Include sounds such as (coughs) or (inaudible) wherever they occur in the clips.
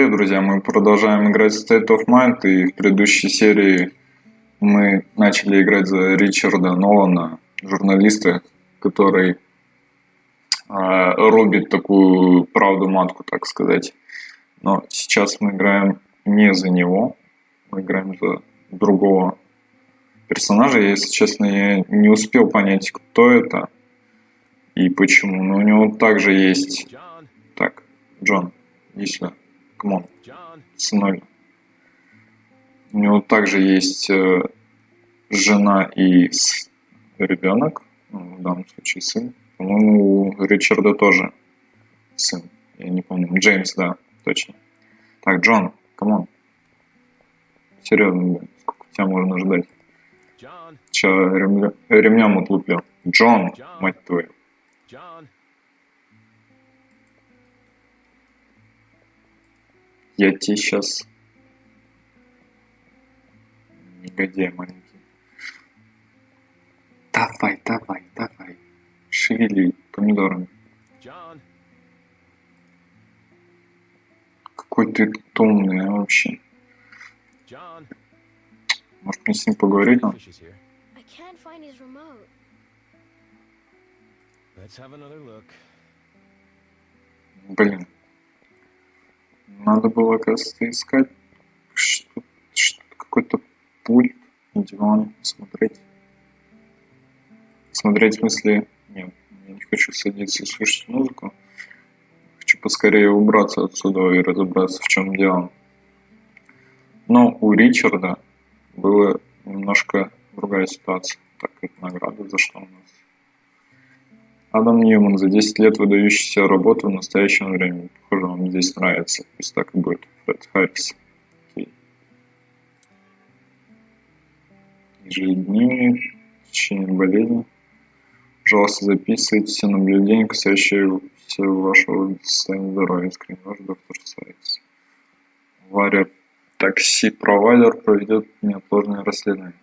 привет, друзья! Мы продолжаем играть в State of Mind, и в предыдущей серии мы начали играть за Ричарда Нолана, журналиста, который э, рубит такую правду матку, так сказать. Но сейчас мы играем не за него, мы играем за другого персонажа. Если честно, я не успел понять, кто это и почему. Но у него также есть... Так, Джон, иди сюда. Come on. Сыновья. У него также есть э, жена и ребенок. Ну, в данном случае сын. По-моему, у Ричарда тоже сын. Я не помню. Джеймс, да, точно. Так, Джон, come on. Серьезно, сколько тебя можно ждать? Сейчас ремня, ремнем отлуплю. Джон, мать твою. Я тебе сейчас... Негодяй маленький. Давай, давай, давай. Шевели помидорами. Какой ты томный а, вообще. Может мне с ним поговорить? А? Блин. Надо было, кажется, искать что, что какой-то пульт, диван, смотреть. Смотреть в смысле... Нет, я не хочу садиться и слушать музыку. Хочу поскорее убраться отсюда и разобраться, в чем дело. Но у Ричарда была немножко другая ситуация. Так, это награда за что у нас? Адам Ньюман за 10 лет выдающаяся работа в настоящем времени. Похоже, вам здесь нравится. Пусть так и будет. Фред Харрис. Окей. Ежедневник. Течение болезни. Пожалуйста, записывайте все наблюдения, касающиеся вашего состояния здоровья. Искренне ваш доктор Сайс. Авария такси-провайдер проведет неотложное расследование.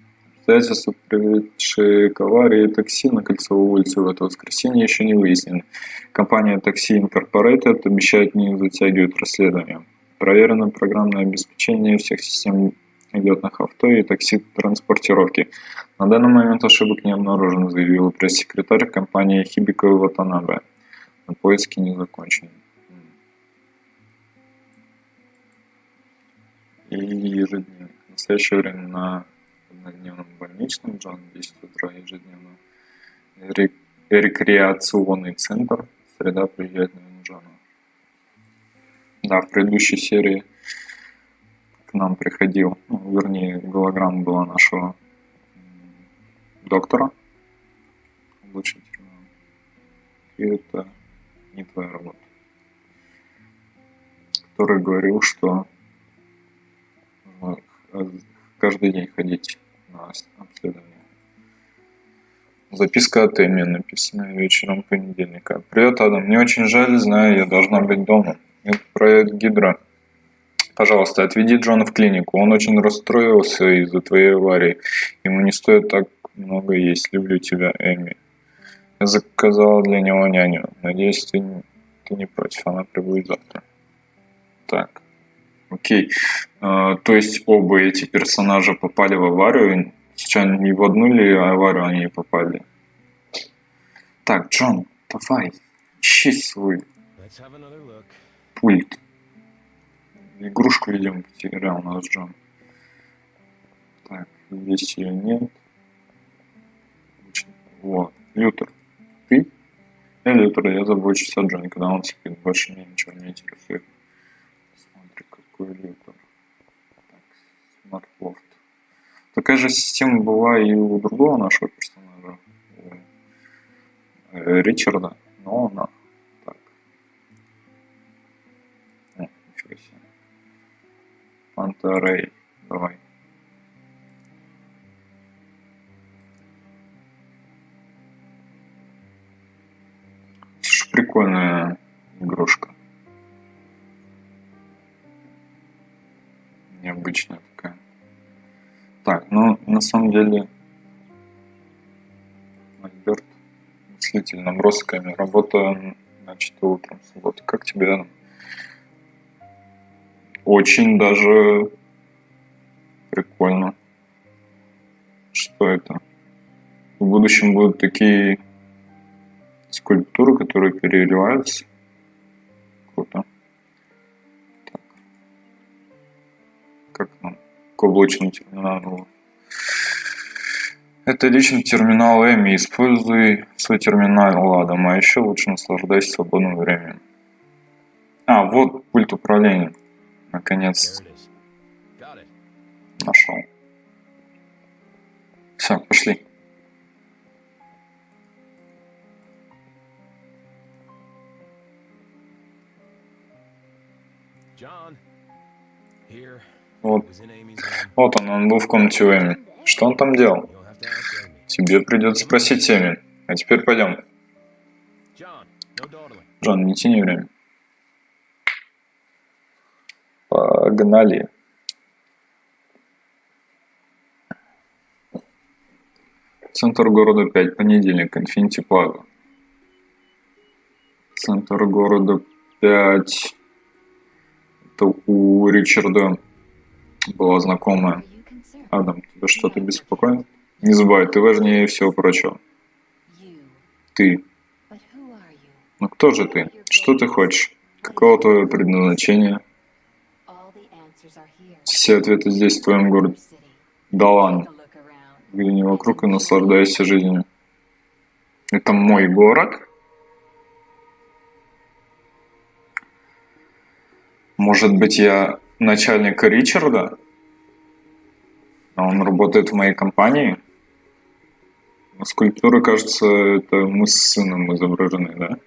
Обстоятельства, приведшие к аварии такси на Кольцевой улице в это воскресенье, еще не выяснены. Компания Taxi Incorporated обещает не затягивать расследование. Проверено программное обеспечение всех систем летных авто и такси-транспортировки. На данный момент ошибок не обнаружено, заявил пресс-секретарь компании Хибико Ватанабе. На поиски не закончены. И ежедневно. В настоящее время на однодневном больничном, Джон 10 утра ежедневно. Рек рекреационный центр, среда приезжает на Джона. Да, в предыдущей серии к нам приходил, ну, вернее, голограмма была нашего доктора, облучительного. И это не твоя работа. Который говорил, что каждый день ходить обследование. Записка от Эми, написанная вечером понедельника. Привет, Адам. Мне очень жаль, знаю, я должна быть дома. Это проект Гидра. Пожалуйста, отведи Джона в клинику. Он очень расстроился из-за твоей аварии. Ему не стоит так много есть. Люблю тебя, Эми. Я заказала для него няню. Надеюсь, ты не против. Она прибудет завтра. Так. Окей. А, то есть оба эти персонажа попали в аварию. Случайно не в одну ли аварию они попали? Так, Джон, давай, ищи свой пульт. Игрушку, видимо, потерял у нас Джон. Так, здесь ее нет. Вот, Лютер. Ты? Я Лютер, я забочусь о Джоне, когда он спит. Больше мне ничего не интересует какой лютер. Так. Такая же система была и у другого нашего персонажа, у э, Ричарда, но она так. О, ничего себе. Пантерей, давай. Слушай, прикольная игрушка. Необычная такая. Так, ну на самом деле Альберт мыслитель набросками. Работа начата утром субботы. Как тебе, очень даже прикольно. Что это? В будущем будут такие скульптуры, которые переливаются. Круто. Как нам? К облачному терминалу. Это личный терминал Эми. Используй свой терминал ладом, а еще лучше наслаждайся свободным временем. А, вот пульт управления. Наконец нашел. Все, пошли. Вот. Вот он, он был в комнате Эми. Что он там делал? Тебе придется спросить Эми. А теперь пойдем. Джон, не тяни время. Погнали. Центр города 5, понедельник, Инфинити Плаза. Центр города 5. Это у Ричарда была знакомая. Адам, тебя что-то беспокоит? Не забывай, ты важнее всего прочего. Ты. Ну кто же ты? Что ты хочешь? Какого твое предназначение? Все ответы здесь, в твоем городе. Да ладно. Взгляни вокруг и наслаждайся жизнью. Это мой город? Может быть, я начальник Ричарда? Он работает в моей компании? Скульптура, кажется, это мы с сыном изображены, да?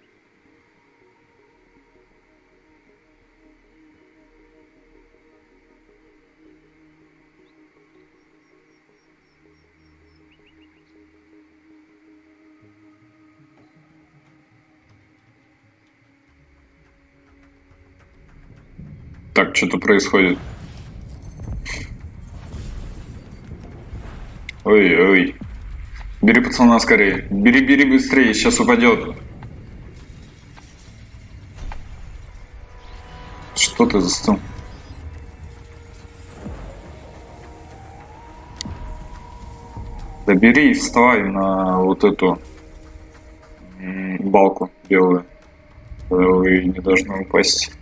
Так, что-то происходит. Ой-ой. Бери пацана скорее. Бери, бери быстрее, сейчас упадет. Что ты застыл? Да бери и вставай на вот эту балку белую. Вы не должны упасть.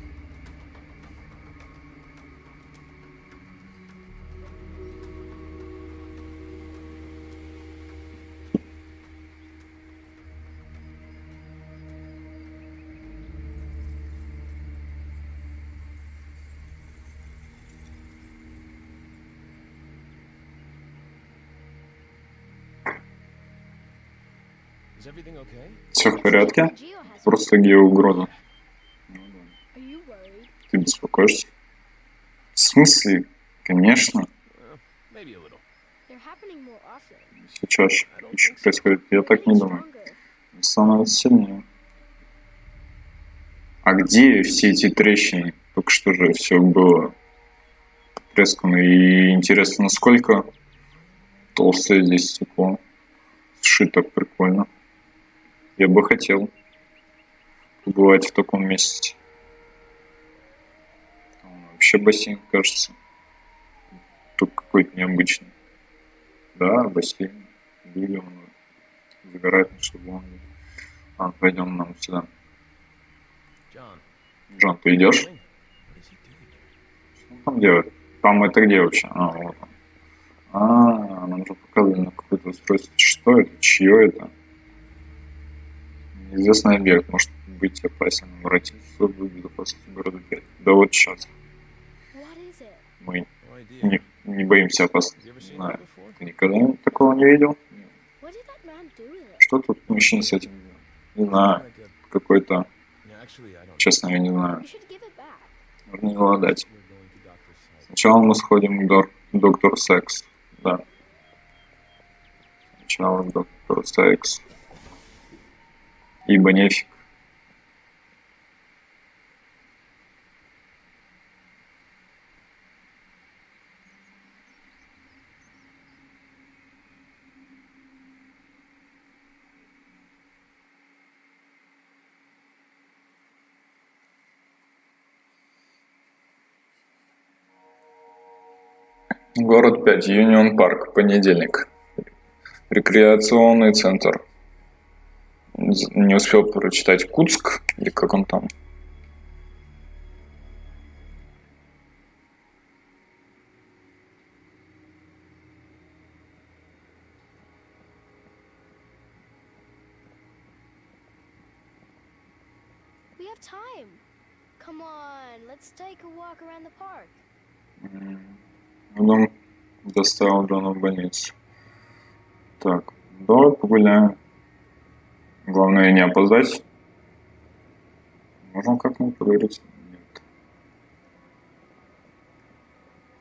Все в порядке? Просто геоугроза. Ты беспокоишься? В смысле? Конечно. Все чаще. Еще происходит. Я так не думаю. Становится сильнее. А где все эти трещины? Только что же все было трескано. И интересно, насколько толстое здесь стекло. Сшито прикольно. Я бы хотел побывать в таком месте. Вообще бассейн, кажется. Тут какой-то необычный. Да, бассейн. Люди, он загорает на шаблоне. А, пойдем нам сюда. Джон, ты идешь? Что он там делает? Там это где вообще? А, вот он. А, нам же показывали на какое-то устройство. Что это? Чье это? Неизвестный объект может быть опасен. Обратиться в безопасность города 5. Да вот сейчас. Мы не, не боимся опасности. Знаю. Ты никогда такого не видел? Что тут мужчина с этим делал? Не знаю. Какой-то... Честно, я не знаю. Нужно его отдать. Сначала мы сходим к док доктору Секс. Да. Сначала к доктору Секс ибо нефиг. Город 5, Юнион Парк, понедельник. Рекреационный центр. Не успел прочитать Куцк, или как он там. Потом доставил Джона в больницу. Так, давай погуляем. Главное не опоздать. Можем как-нибудь проверить? Нет.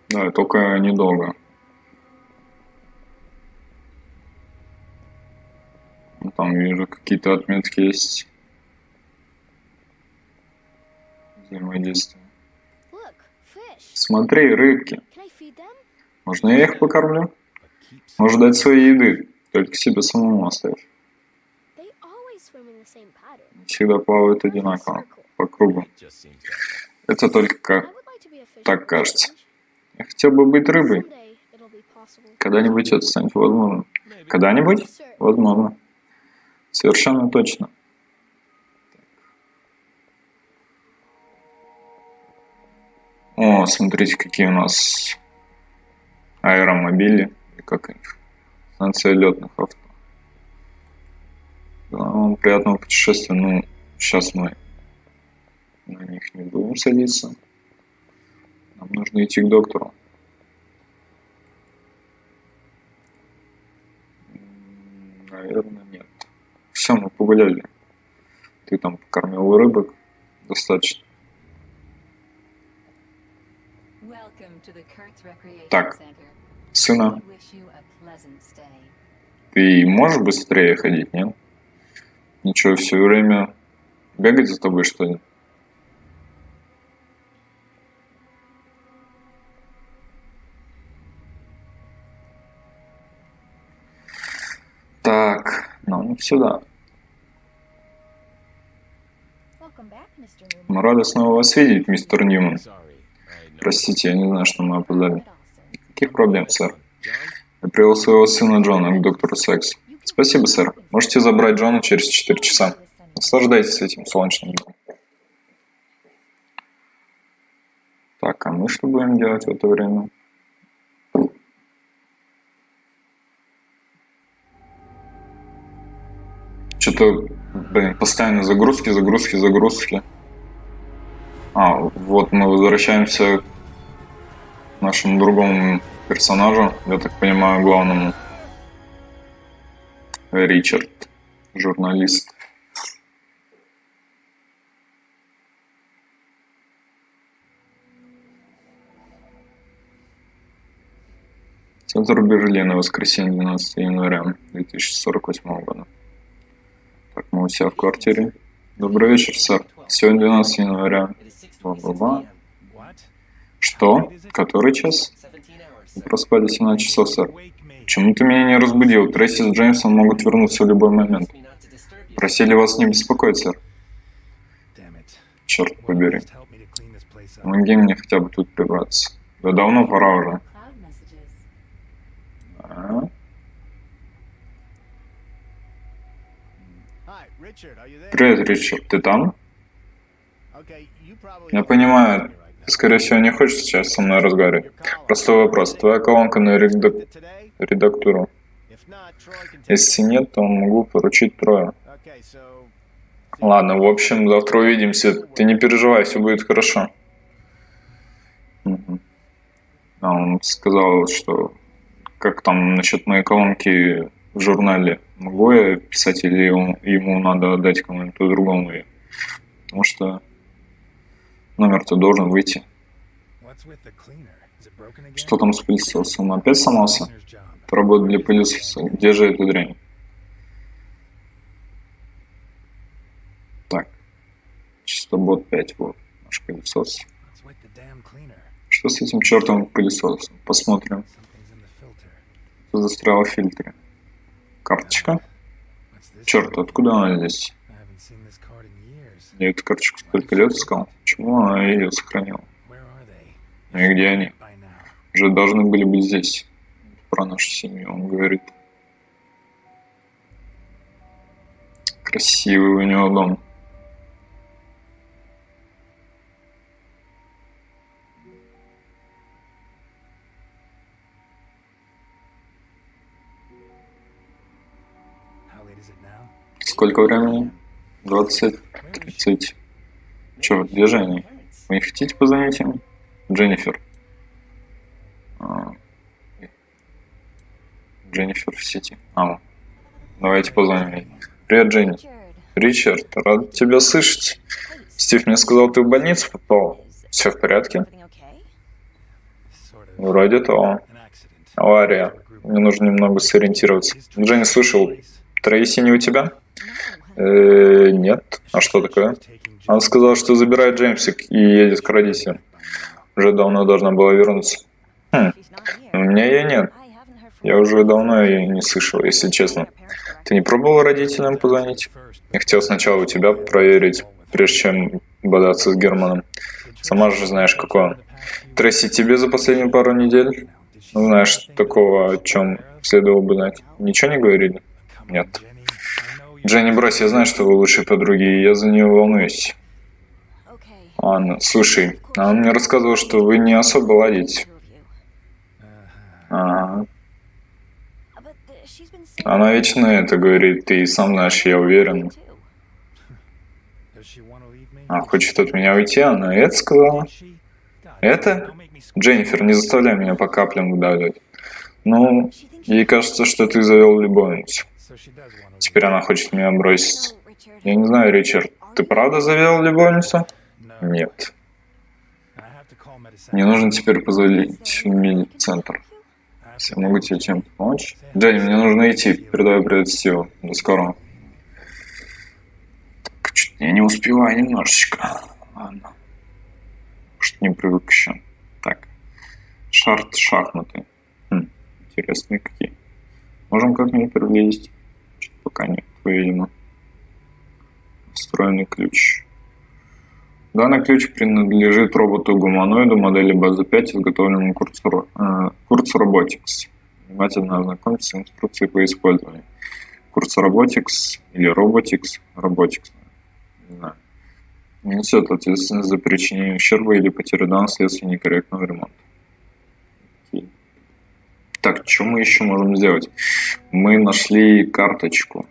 Да, только недолго. Там вижу какие-то отметки есть. Взаимодействие. Смотри, рыбки. Можно я их покормлю? Может дать своей еды, только себе самому оставь. Всегда плавают одинаково, по кругу. Это только как... так кажется. Я хотел бы быть рыбой. Когда-нибудь это станет возможным. Когда-нибудь? Возможно. Совершенно точно. О, смотрите, какие у нас аэромобили, как их, станция летных авто. Вам приятного путешествия. Ну, сейчас мы на них не будем садиться. Нам нужно идти к доктору. Наверное, нет. Все, мы погуляли. Ты там покормил рыбок. Достаточно. Так, сына, ты можешь быстрее ходить, нет? Ничего, все время бегать за тобой, что ли? Так, ну сюда. Мы рады снова вас видеть, мистер Ньюман. Простите, я не знаю, что мы опоздали. Каких проблем, сэр? Я привел своего сына Джона к доктору Секс. Спасибо, сэр. Можете забрать Джона через 4 часа. Наслаждайтесь этим солнечным днем. Так, а мы что будем делать в это время? Что-то, блин, постоянно загрузки, загрузки, загрузки. А, вот мы возвращаемся к нашему другому персонажу, я так понимаю, главному. Ричард, журналист. Центр Берлина, воскресенье, 12 января 2048 года. Так, мы у себя в квартире. Добрый вечер, сэр. Сегодня 12 января Бла-бла-бла. Что? Который час? Мы проспали 17 часов, сэр. Почему ты меня не разбудил? Трейси с Джеймсом могут вернуться в любой момент. Просили вас не беспокоить, сэр. Черт побери. Помоги мне хотя бы тут прибраться. Да давно пора уже. А? Привет, Ричард, ты там? Я понимаю, ты, скорее всего, не хочешь сейчас со мной разговаривать. Простой вопрос. Твоя колонка на редак... редактуру? Если нет, то могу поручить трое. Ладно, в общем, завтра увидимся. Ты не переживай, все будет хорошо. А он сказал, что как там насчет моей колонки в журнале. Могу я писать или ему, надо отдать кому-нибудь другому? Потому что Номер-то должен выйти. Что там с пылесосом? Опять сломался? Работа для пылесоса. Где же эта дрянь? Так. Чистобот 5, вот. Наш пылесос. Что с этим чертовым пылесосом? Посмотрим. Что застряло в фильтре? Карточка? Черт, откуда она здесь? Я эту карточку столько лет искал. Почему она ее сохранила? Ну и где они? уже должны были быть здесь. Про нашу семью он говорит. Красивый у него дом. Сколько времени? 20, 30. Че, где же? Вы не хотите позвонить им? Дженнифер. А, Дженнифер в сети. А, давайте позвоним ей. Привет, Дженни. Ричард, рад тебя слышать. Стив мне сказал, ты в больницу попал. Все в порядке? Вроде того. Авария. Мне нужно немного сориентироваться. Дженни, слышал, Трейси не у тебя? Э, нет. А что такое? Она сказала, что забирает Джеймсик и едет к родителям. Уже давно должна была вернуться. Хм. У меня ее нет. Я уже давно ее не слышал, если честно. Ты не пробовал родителям позвонить? Я хотел сначала у тебя проверить, прежде чем бодаться с Германом. Сама же знаешь, какой он. Тресси, тебе за последнюю пару недель? Знаешь, такого, о чем следовало бы знать. Ничего не говорили? Нет. Дженни, брось, я знаю, что вы лучшие подруги, и я за нее волнуюсь. Анна, слушай, он мне рассказывал, что вы не особо ладите. Ага. Она вечно это говорит, ты сам знаешь, я уверен. А, хочет от меня уйти, она это сказала? Это? Дженнифер, не заставляй меня по каплям выдавливать. Ну, ей кажется, что ты завел любовницу. Теперь она хочет меня бросить. Я не знаю, Ричард, ты правда завел любовницу? Нет. Мне нужно теперь позвонить в медицентр. Я могу тебе чем-то помочь? Дженни, мне нужно идти. Передаю привет Стиву. До скорого. Так, чуть я не успеваю немножечко. Ладно. Что не привык еще. Так. Шарт шахматы. Хм, интересные какие. Можем как-нибудь приблизить? пока нет, видимо. Встроенный ключ. Данный ключ принадлежит роботу-гуманоиду модели базы 5, изготовленному Курцу, э, Курцу Robotics. Внимательно ознакомьтесь с инструкцией по использованию. Курс Robotics или Robotics, Robotics, не знаю, не несет ответственность за причинение ущерба или потери данных вследствие некорректного ремонта. Так, что мы еще можем сделать? Мы нашли карточку.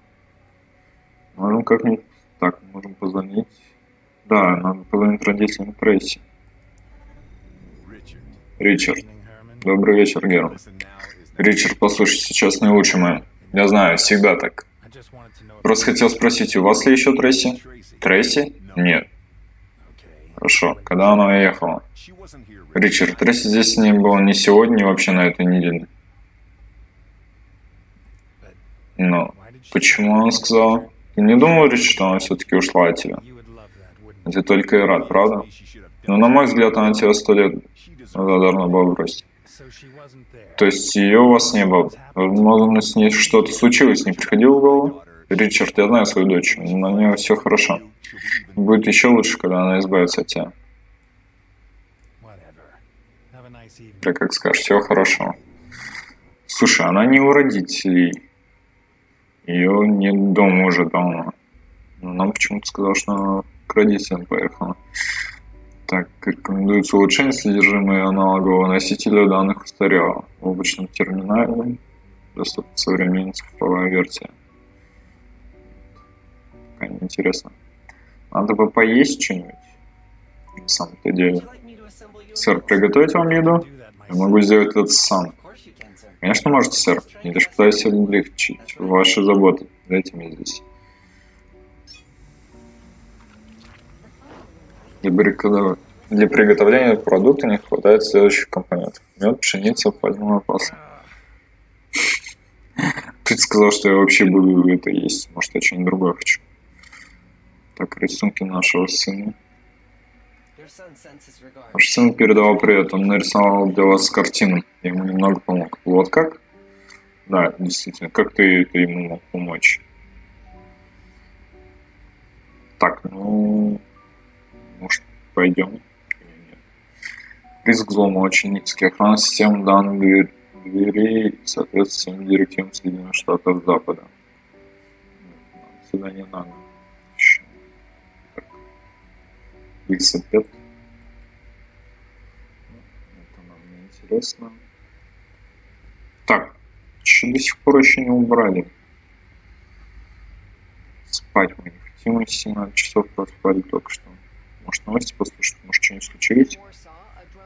Можем как-нибудь... Так, можем позвонить. Да, надо позвонить родителям Трейси. Ричард. Добрый вечер, Герман. Ричард, послушай, сейчас не лучший момент. Я знаю, всегда так. Просто хотел спросить, у вас ли еще Трейси? Трейси? Нет. Хорошо. Когда она уехала? Ричард, Трейси здесь не было ни сегодня, ни вообще на этой неделе. Но почему она сказала? Ты не думал, Рич, что она все-таки ушла от тебя? Ты только рад, правда? Но на мой взгляд, она тебя сто лет назад была бросить. То есть ее у вас не было. Возможно, с ней что-то случилось, не приходило в голову? Ричард, я знаю свою дочь, на нее все хорошо. Будет еще лучше, когда она избавится от тебя. Так как скажешь, всего хорошего. Слушай, она не у родителей. Ее нет дома уже давно. Но нам почему-то сказал, что к родителям поехала. Так, рекомендуется улучшение содержимого аналогового носителя данных устарело. В облачном терминале доступна современная цифровая версия. Не интересно. Надо бы поесть что-нибудь. На самом-то деле. Сэр, приготовить вам еду? Я могу сделать это сам. Конечно, можете, сэр. Я лишь пытаюсь облегчить ваши заботы. Дайте мне здесь. Для, приготов... Для приготовления продукта не хватает следующих компонентов. Мед, пшеница, пальмовое масло. Ты сказал, что я вообще буду это есть. Может, я что-нибудь другое хочу. Так, рисунки нашего сына. Ваш сын передавал привет, он нарисовал для вас картину. Я ему немного помог. Вот как? Да, действительно, как ты, ты ему мог помочь? Так, ну, пойдем? Риск взлома очень низкий. Охрана систем данных дверей соответствует всем директивам Соединенных Штатов Запада. Сюда не надо. XP5. Это нам не интересно. Так, еще до сих пор еще не убрали. Спать мы не хотим, 17 часов проспали только что. Может новости послушать, может что-нибудь случилось?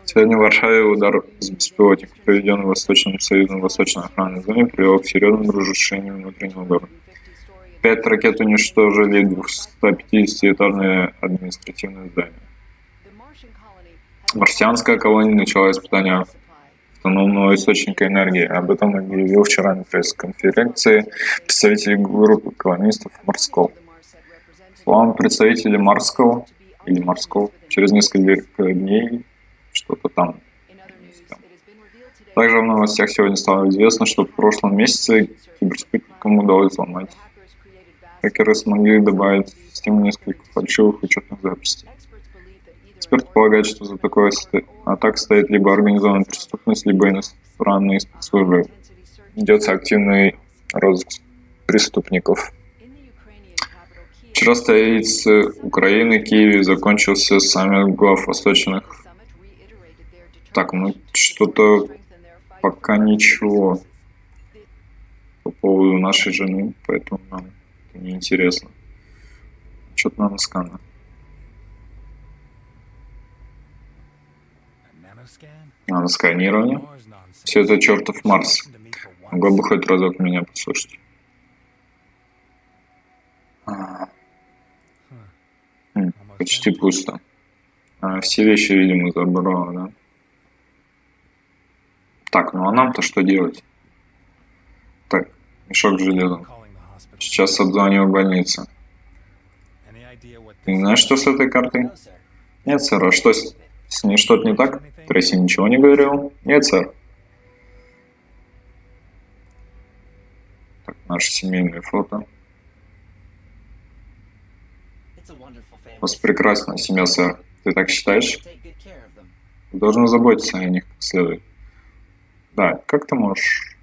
Сегодня в Варшаве удар с беспилотника, проведенный Восточным Союзом Восточной охранной зоны, привел к серьезным разрушениям внутреннего города. Пять ракет уничтожили 250-этажное административное здание. Марсианская колония начала испытания автономного источника энергии. Об этом объявил вчера на пресс-конференции представитель группы колонистов Морского. Словам представителей Марского или Морского, через несколько дней что-то там. Также в новостях сегодня стало известно, что в прошлом месяце киберспутникам удалось взломать. Хакеры смогли добавить в систему несколько фальшивых учетных записей. Эксперты полагают, что за такой атак стоит либо организованная преступность, либо иностранные спецслужбы. Идется активный розыск преступников. Вчера столице Украины, Киеве, закончился саммит глав восточных так, ну что-то пока ничего по поводу нашей жены, поэтому нам это не интересно. Что-то надо скана. А, на сканирование. Все это чертов Марс. Могла бы хоть разок меня послушать. А. почти пусто. А, все вещи, видимо, забрала, да? Так, ну а нам-то что делать? Так, мешок с железом. Сейчас обзваниваю больницу. Ты знаешь, что с этой картой? Нет, сэр. А что с, с ней что-то не так? Трейси ничего не говорил? Нет, сэр. Так, наше семейное фото. У вас прекрасная семья, сэр. Ты так считаешь? Должен заботиться о них как следует. Да, как ты можешь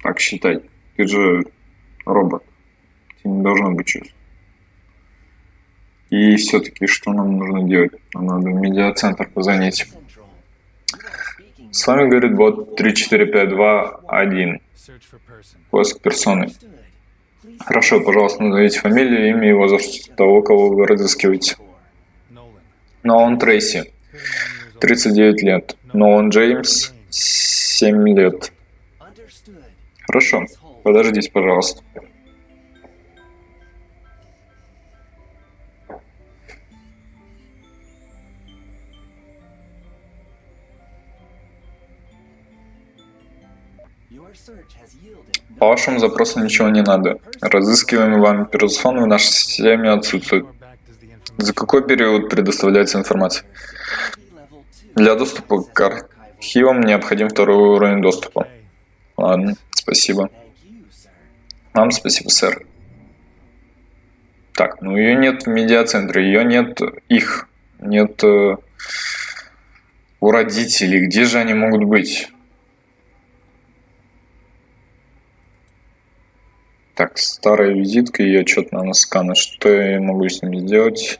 так считать? Ты же робот. Тебе не должно быть чувств. И все-таки что нам нужно делать? Нам надо в медиацентр позвонить. С вами говорит бот 34521. Поиск персоны. Хорошо, пожалуйста, назовите фамилию, имя и возраст того, кого вы разыскиваете. Нолан Трейси, 39 лет. Нолан Джеймс, Семь лет. Хорошо. Подождите, пожалуйста. По вашему запросу ничего не надо. Разыскиваемый вами персон в нашей системе отсутствует. За какой период предоставляется информация? Для доступа к архивам необходим второй уровень доступа. Ладно, спасибо. Вам спасибо, сэр. Так, ну ее нет в медиацентре, ее нет их, нет э, у родителей. Где же они могут быть? Так, старая визитка, ее что-то надо сканать. Что я могу с ними сделать?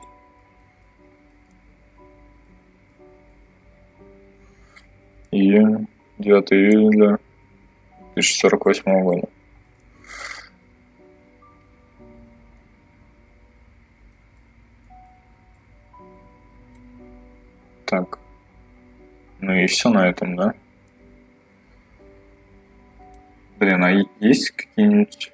Июнь, 9 июля 2048 года. Так. Ну и все на этом, да? Блин, а есть какие-нибудь...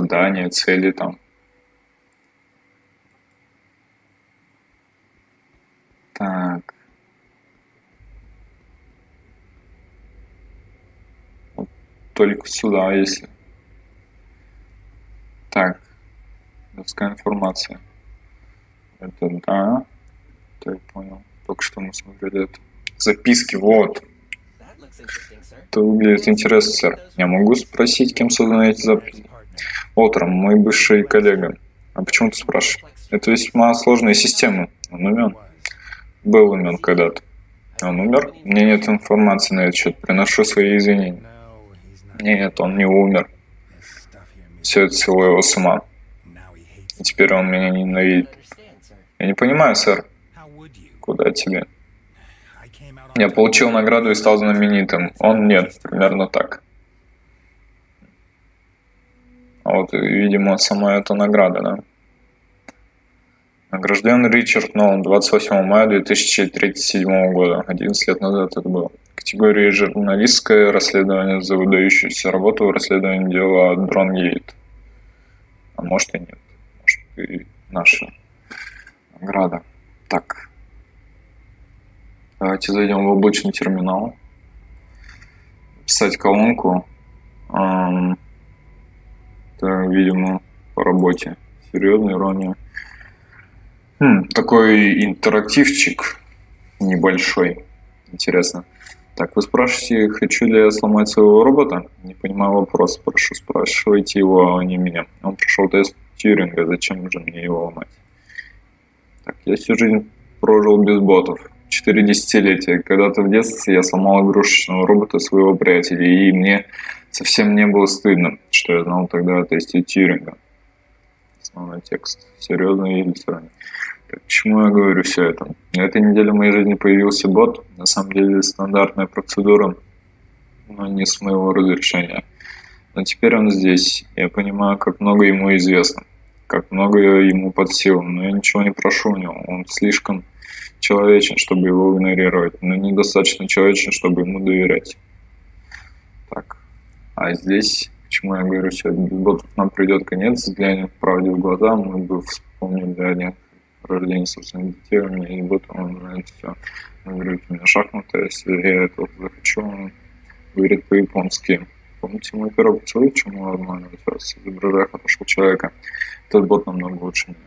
задания, цели там? Так. Вот только сюда, если. Так. Людская информация. Это да. Это я понял. Только что мы смотрели это. Записки, вот. Это выглядит интересно, сэр. Я могу спросить, кем созданы эти записи? Утром мой бывший коллега. А почему ты спрашиваешь? Это весьма сложная система. Он умен. Был умен когда-то. Он умер? Мне нет информации на этот счет. Приношу свои извинения. Нет, он не умер. Все это село его с ума. И теперь он меня ненавидит. Я не понимаю, сэр. Куда тебе? Я получил награду и стал знаменитым. Он нет, примерно так. А вот, видимо, сама эта награда, да? Награжден Ричард Нолан 28 мая 2037 года. 11 лет назад это было. Категория журналистское расследование за выдающуюся работу в расследовании дела Дронгейт. А может и нет. Может и наша награда. Так. Давайте зайдем в облачный терминал. Писать колонку. Это, видимо, по работе. Серьезная ирония. Хм, такой интерактивчик небольшой. Интересно. Так, вы спрашиваете, хочу ли я сломать своего робота? Не понимаю вопрос. Прошу, спрашивайте его, а не меня. Он прошел тест Тьюринга, зачем же мне его ломать? Так, я всю жизнь прожил без ботов. Четыре десятилетия. Когда-то в детстве я сломал игрушечного робота своего приятеля, и мне совсем не было стыдно, что я знал тогда о тесте Тьюринга. Основной текст. Серьезно или странно? Почему я говорю все это? На этой неделе в моей жизни появился бот. На самом деле стандартная процедура, но не с моего разрешения. Но теперь он здесь. Я понимаю, как много ему известно, как много ему под силу, но я ничего не прошу у него. Он слишком человечен, чтобы его игнорировать, но недостаточно человечен, чтобы ему доверять. Так, а здесь, почему я говорю все, без нам придет конец, взглянем правде в глаза, мы бы вспомнили о них рождение собственных детей, у меня есть бот, он знает все. Он говорит, у меня шахматы, если я этого захочу, он говорит по-японски. Помните мой первый поцелуй, чему нормально сейчас изображаю хорошего человека. Этот бот намного лучше меня.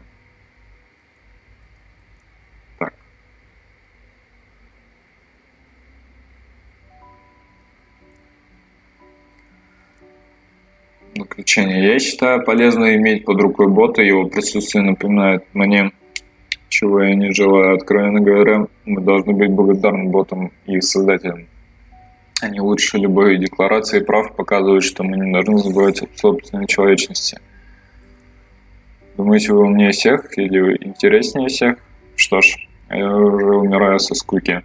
Заключение. Я считаю полезно иметь под рукой бота, его присутствие напоминает мне чего я не желаю. Откровенно говоря, мы должны быть благодарны ботам и создателям. Они лучше любой декларации прав показывают, что мы не должны забывать о собственной человечности. Думаете, вы умнее всех или интереснее всех? Что ж, я уже умираю со скуки.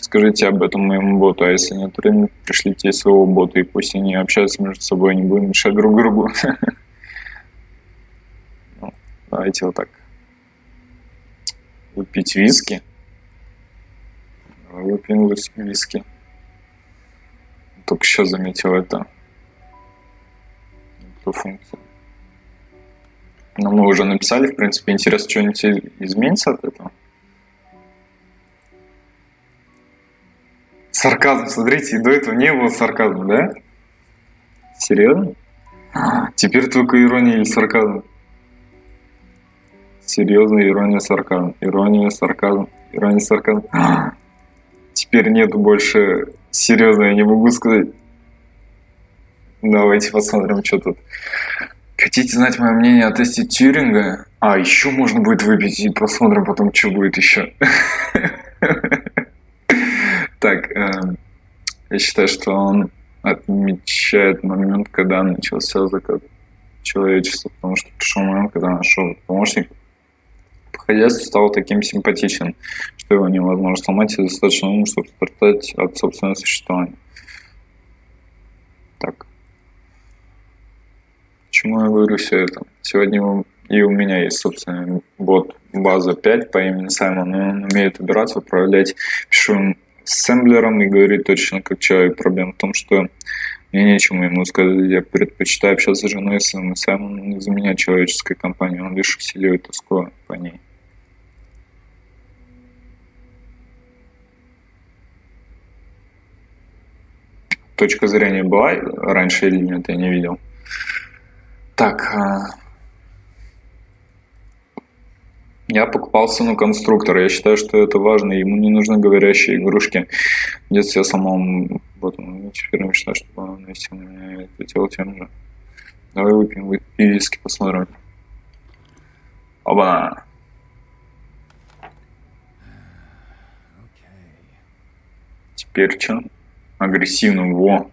Расскажите об этом моему боту, а если нет времени, пришлите своего бота, и пусть они общаются между собой, не будем мешать друг другу. (laughs) Ну, давайте вот так выпить виски. Выпьем виски. Только сейчас заметил это. Эту функцию. Но мы уже написали, в принципе, интересно, что-нибудь изменится от этого. Сарказм, смотрите, до этого не было сарказма, да? Серьезно? Теперь только ирония или сарказм. Серьезно, ирония, сарказм. Ирония, сарказм. Ирония, сарказм. Теперь нету больше серьезно, я не могу сказать. Давайте посмотрим, что тут. Хотите знать мое мнение о тесте Тьюринга? А, еще можно будет выпить и посмотрим потом, что будет еще. (laughs) Так, эм, я считаю, что он отмечает момент, когда начался закат человечества, потому что пришел момент, когда нашел помощник, хозяйство стало таким симпатичным, что его невозможно сломать и достаточно умным, чтобы стартать от собственного существования. Так. Почему я говорю все это? Сегодня и у меня есть собственный бот база 5 по имени Саймон, он умеет убираться, управлять пишу ассемблером и говорит точно как человек. Проблема в том, что мне нечему ему сказать. Я предпочитаю общаться с женой своим, и Саймон не заменяет человеческой компании, он лишь усиливает тоску по ней. точка зрения была раньше или нет, я не видел. Так. А, я покупал сыну конструктор. Я считаю, что это важно. Ему не нужны говорящие игрушки. В я самому вот, ну, теперь мечтаю, чтобы он вместе меня это делал тем же. Давай выпьем виски, посмотрим. Оба. Теперь что? Агрессивно. Во.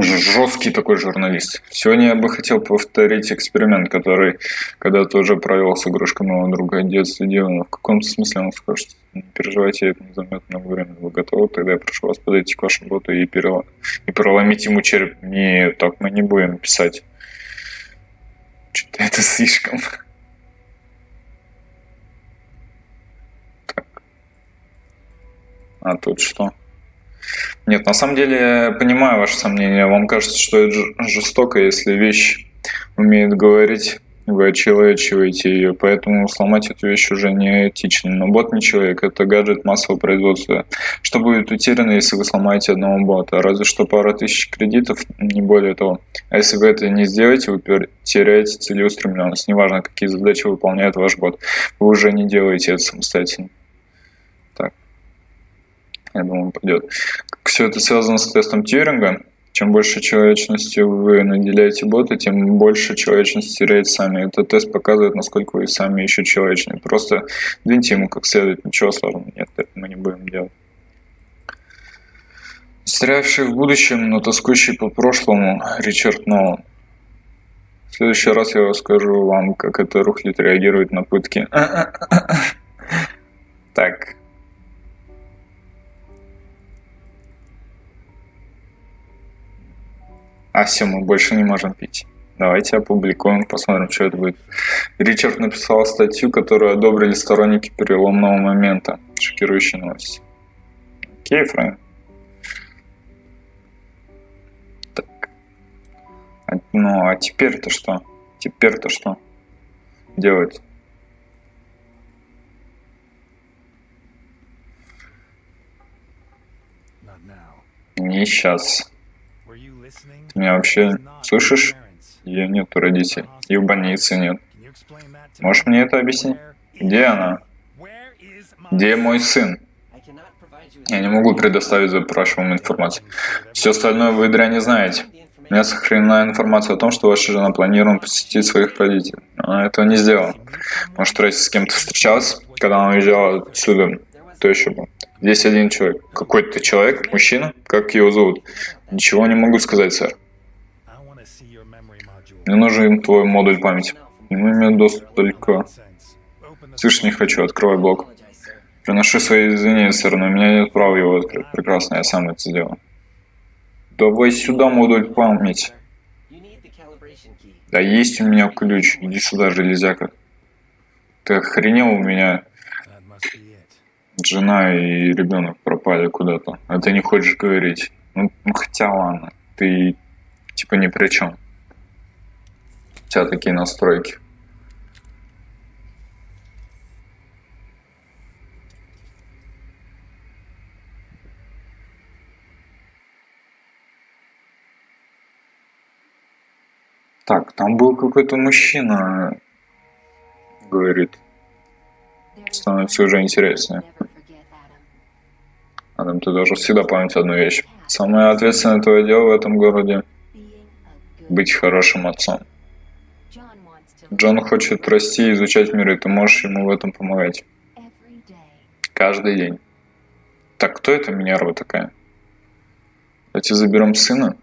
Же жесткий такой журналист. Сегодня я бы хотел повторить эксперимент, который когда-то уже провел с игрушкой моего друга детства Дилана. В каком-то смысле он скажет, не переживайте, это не займет много времени. Вы готовы? Тогда я прошу вас подойти к вашему боту и, перелом... и проломить ему череп. Нет, так мы не будем писать. Что-то это слишком. Так. А тут что? Нет, на самом деле понимаю ваше сомнение. Вам кажется, что это жестоко, если вещь умеет говорить, вы очеловечиваете ее, поэтому сломать эту вещь уже не этично. Но бот не человек, это гаджет массового производства. Что будет утеряно, если вы сломаете одного бота? Разве что пара тысяч кредитов, не более того. А если вы это не сделаете, вы теряете целеустремленность. Неважно, какие задачи выполняет ваш бот. Вы уже не делаете это самостоятельно. Я думаю, пойдет. Все это связано с тестом Тьюринга. Чем больше человечности вы наделяете бота, тем больше человечности теряете сами. Этот тест показывает, насколько вы сами еще человечны. Просто двиньте ему как следует, ничего сложного нет, это мы не будем делать. Стрявший в будущем, но тоскующий по прошлому Ричард Нолан. В следующий раз я расскажу вам, как это рухлит реагирует на пытки. (coughs) Так, А все, мы больше не можем пить. Давайте опубликуем, посмотрим, что это будет. Ричард написал статью, которую одобрили сторонники переломного момента. Шокирующая новость. Окей, Фрэнк. Так. А, ну, а теперь-то что? Теперь-то что делать? Не сейчас. Меня вообще слышишь? Ее нету родителей. И в больнице нет. Можешь мне это объяснить? Где она? Где мой сын? Я не могу предоставить запрашиваемую информацию. Все остальное вы, дрянь, не знаете. У меня сохранена информация о том, что ваша жена планирует посетить своих родителей. Она этого не сделала. Может, Трейси с кем-то встречалась, когда она уезжала отсюда? Кто еще был? Здесь один человек. Какой-то человек, мужчина? Как его зовут? Ничего не могу сказать, сэр. Мне нужен твой модуль памяти. Нему имею доступ только... Слышь, не хочу, открывай блок. Приношу свои извинения, сэр, но у меня нет права его открыть. Прекрасно, я сам это сделаю. Давай сюда модуль памяти. Да есть у меня ключ. Иди сюда, железяка. Ты охренел у меня жена и ребенок пропали куда-то, а ты не хочешь говорить. Ну хотя ладно, ты типа ни при чем. Тебя такие настройки. Так, там был какой-то мужчина, говорит. Становится уже интереснее. Адам, ты должен всегда помнить одну вещь. Самое ответственное твое дело в этом городе – быть хорошим отцом. Джон хочет расти и изучать мир, и ты можешь ему в этом помогать. Каждый день. Так, кто это Минерва такая? Давайте заберем сына.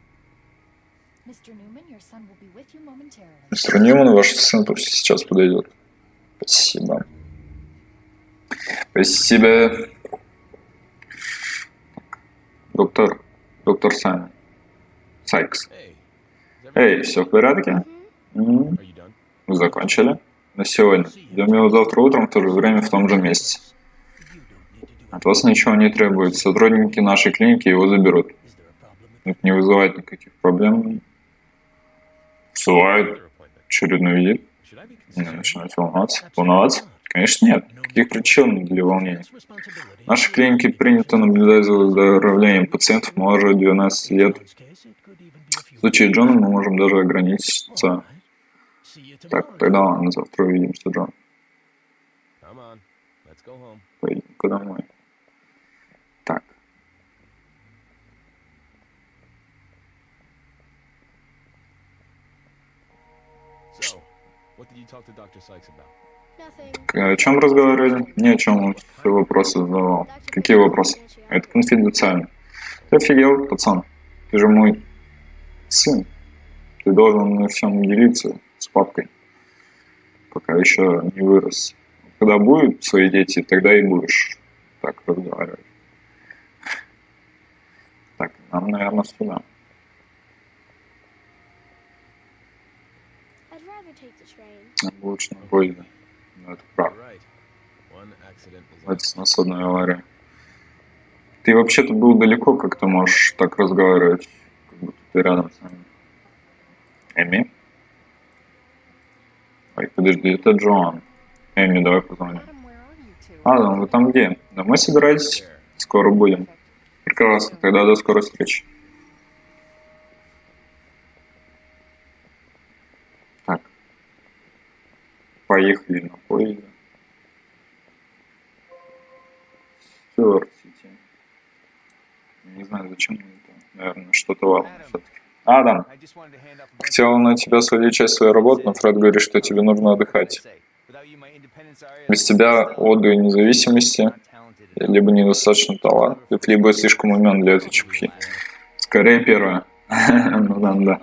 Мистер Ньюман, ваш сын сейчас подойдет. Спасибо. Спасибо. Доктор, доктор Сайм. Сайкс. Эй, все в порядке? М Вы закончили? На сегодня. Ждем его завтра утром в то же время в том же месте. От вас ничего не требуется. Сотрудники нашей клиники его заберут. Это не вызывает никаких проблем. Вызывает очередной визит. Не начинать волноваться. Волноваться? Конечно, нет. Каких причин для волнения? В нашей клинике принято наблюдать за выздоровлением пациентов моложе 12 лет. В случае Джона мы можем даже ограничиться. Так, тогда ладно, завтра увидимся, Джон. Поедем-ка домой. Так. О чем разговаривали? Ни о чем. Все вопросы задавал. Какие вопросы? Это конфиденциально. Ты офигел, пацан? Ты же мой сын. Ты должен на всем делиться с папкой, пока еще не вырос. Когда будут свои дети, тогда и будешь так разговаривать. Так, нам, наверное, сюда. Лучше на поезде. Ну, это правда. Это с нас одной авария. Ты вообще-то был далеко, как ты можешь так разговаривать, как будто ты рядом с нами. Эми? Ой, подожди, это Джоан. Эми, давай позвоним. Адам, вы там где? Домой собираетесь? Скоро будем. Прекрасно, тогда до скорой встречи. Так. Поехали на поезде. Стюарт Сити. Не знаю, зачем мне это. Наверное, что-то важное все-таки. Адам, хотел на тебя свалить часть своей работы, но Фред говорит, что тебе нужно отдыхать. Без тебя и независимости либо недостаточно талантлив, либо слишком умен для этой чепухи. Скорее первое. (laughs) ну да, да.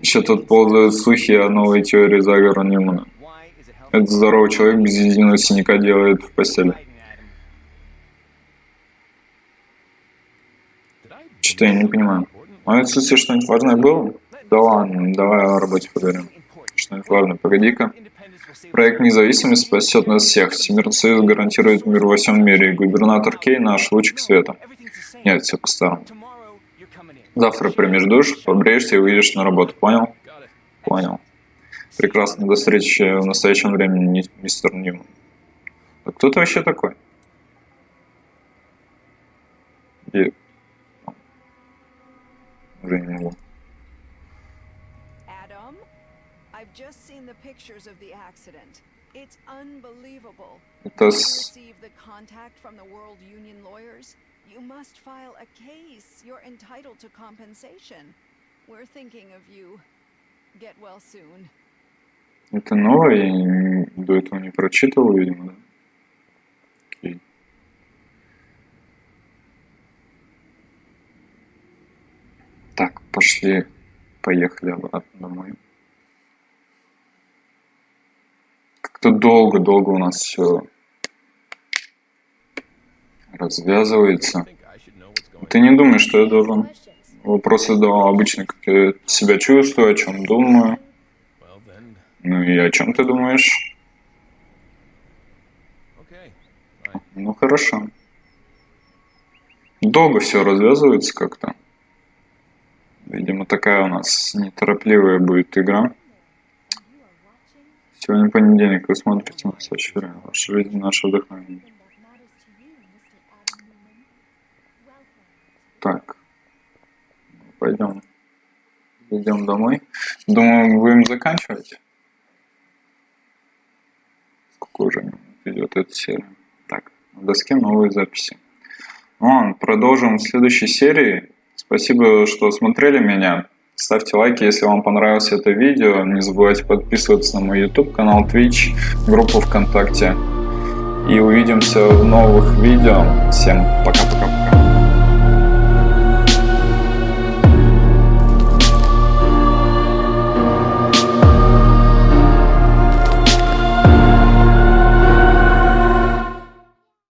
Еще тут ползают слухи о новой теории заговора Ньюмана. Этот здоровый человек без единого синяка делает в постели. Что-то я не понимаю. В моем отсутствии что-нибудь важное было? Да ладно, давай о работе поговорим. Что-нибудь важное, погоди-ка. Проект независимости спасет нас всех. Всемирный союз гарантирует мир во всем мире. Губернатор Кей наш лучик света. Нет, все по-старому. Завтра примешь душ, побреешься и выйдешь на работу. Понял? Понял. Прекрасно. До встречи в настоящем времени, мистер Ньюман. А кто ты вообще такой? И... Уже не могу. just seen the pictures of the accident. It's unbelievable. Это с... the contact from the World Union lawyers. You must file a case. You're entitled to compensation. We're thinking of you. Get well soon. Это новое, я до этого не прочитывал, видимо, да? Пошли, поехали обратно домой. Как-то долго-долго у нас все развязывается. Ты не думаешь, что я должен? Вопросы задавал обычно, как я себя чувствую, о чем думаю. Ну и о чем ты думаешь? Ну хорошо. Долго все развязывается как-то. Видимо, такая у нас неторопливая будет игра. Сегодня понедельник, вы смотрите настоящее время. Ваша жизнь, наше вдохновение. Так. Пойдем. Идем домой. Думаю, будем заканчивать. Сколько уже идет эта серия. Так, на доске новые записи. Ну, продолжим в следующей серии. Спасибо, что смотрели меня. Ставьте лайки, если вам понравилось это видео. Не забывайте подписываться на мой YouTube канал, Twitch, группу ВКонтакте. И увидимся в новых видео. Всем пока.